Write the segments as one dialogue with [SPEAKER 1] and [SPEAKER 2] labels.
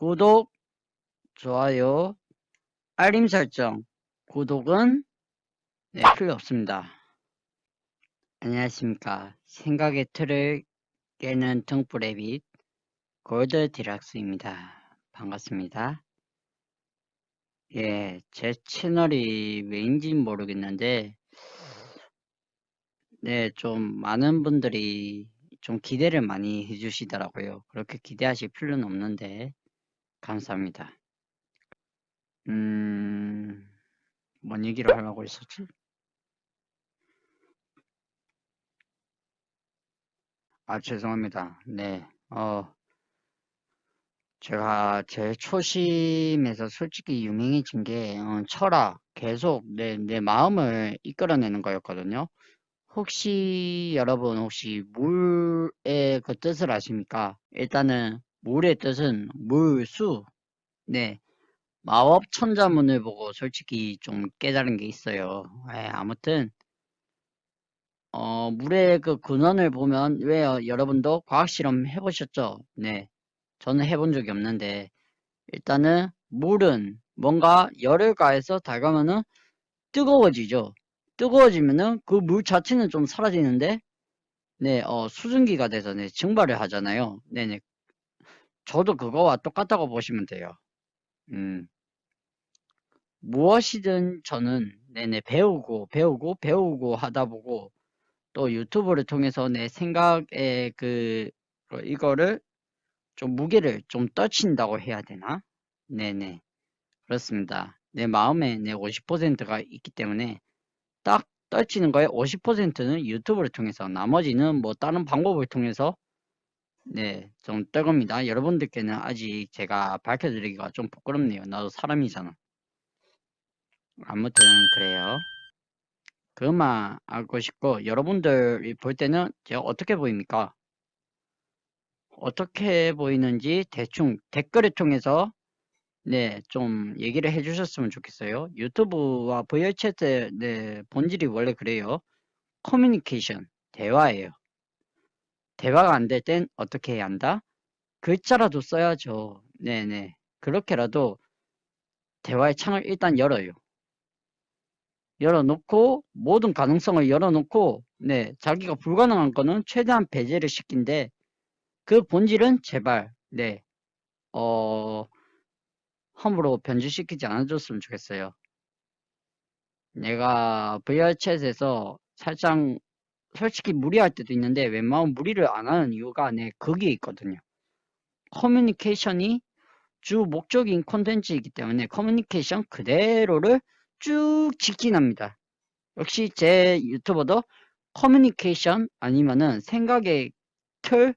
[SPEAKER 1] 구독, 좋아요, 알림 설정, 구독은 네, 필요 없습니다. 안녕하십니까. 생각의 틀을 깨는 등불의빛 골드 디락스입니다. 반갑습니다. 예, 제 채널이 왜인지 모르겠는데 네, 좀 많은 분들이 좀 기대를 많이 해주시더라고요. 그렇게 기대하실 필요는 없는데 감사합니다. 음, 뭔 얘기를 하려고 했었지? 아, 죄송합니다. 네, 어, 제가 제 초심에서 솔직히 유명해진 게 어, 철학, 계속 내, 내 마음을 이끌어내는 거였거든요. 혹시 여러분 혹시 물의 그 뜻을 아십니까? 일단은 물의 뜻은 물 수. 네, 마법 천자문을 보고 솔직히 좀 깨달은 게 있어요. 예, 아무튼 어, 물의 그 근원을 보면 왜요? 여러분도 과학 실험 해보셨죠? 네, 저는 해본 적이 없는데 일단은 물은 뭔가 열을 가해서 달가면은 뜨거워지죠. 뜨거워지면은 그 물 자체는 좀 사라지는데 네, 어, 수증기가 돼서 네, 증발을 하잖아요. 네네. 저도 그거와 똑같다고 보시면 돼요. 음. 무엇이든 저는 네네 배우고 배우고 배우고 하다 보고 또 유튜브를 통해서 내 생각에 그 어, 이거를 좀 무게를 좀 떨친다고 해야 되나? 네네 그렇습니다. 내 마음에 내 50%가 있기 때문에 딱 떨치는 거에 50%는 유튜브를 통해서 나머지는 뭐 다른 방법을 통해서 네좀 떨겁니다. 여러분들께는 아직 제가 밝혀드리기가 좀 부끄럽네요. 나도 사람이잖아. 아무튼 그래요. 그만 알고 싶고 여러분들이 볼 때는 제가 어떻게 보입니까? 어떻게 보이는지 대충 댓글을 통해서 네, 좀 얘기를 해주셨으면 좋겠어요. 유튜브와 VR챗의 네, 본질이 원래 그래요. 커뮤니케이션, 대화예요. 대화가 안 될 땐 어떻게 해야 한다? 글자라도 써야죠. 네네. 그렇게라도 대화의 창을 일단 열어요. 열어놓고 모든 가능성을 열어놓고 네 자기가 불가능한 거는 최대한 배제를 시킨데 그 본질은 제발 네어 함부로 변질시키지 않아줬으면 좋겠어요. 내가 VR챗에서 살짝 솔직히 무리할 때도 있는데 웬만하면 무리를 안 하는 이유가 내 거기에 있거든요. 커뮤니케이션이 주 목적인 콘텐츠이기 때문에 커뮤니케이션 그대로를 쭉 직진합니다. 역시 제 유튜버도 커뮤니케이션 아니면은 생각의 틀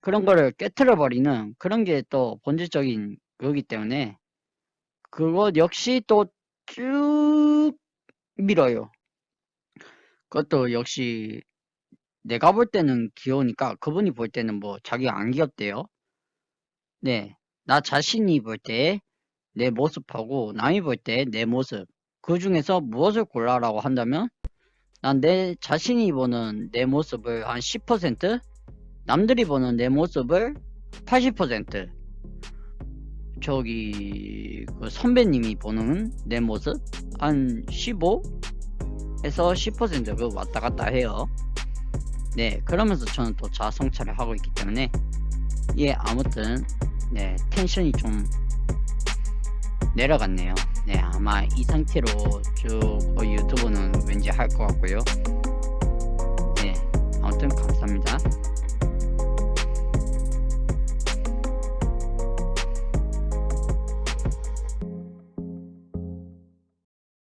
[SPEAKER 1] 그런 거를 깨트려 버리는 그런 게 또 본질적인 거기 때문에 그것 역시 또 쭉 밀어요. 그것도 역시 내가 볼 때는 귀여우니까 그분이 볼 때는 뭐 자기가 안 귀엽대요. 네. 나 자신이 볼 때 내 모습하고 남이 볼 때 내 모습 그 중에서 무엇을 골라라고 한다면 난 내 자신이 보는 내 모습을 한 10% 남들이 보는 내 모습을 80% 저기 그 선배님이 보는 내 모습 한 15 해서 10% 정도 뭐 왔다 갔다 해요. 네 그러면서 저는 또 자성차를 하고 있기 때문에 예 아무튼 네 텐션이 좀 내려갔네요. 네 아마 이 상태로 쭉뭐 어, 유튜브는 왠지 할 것 같고요. 네 아무튼 감사합니다.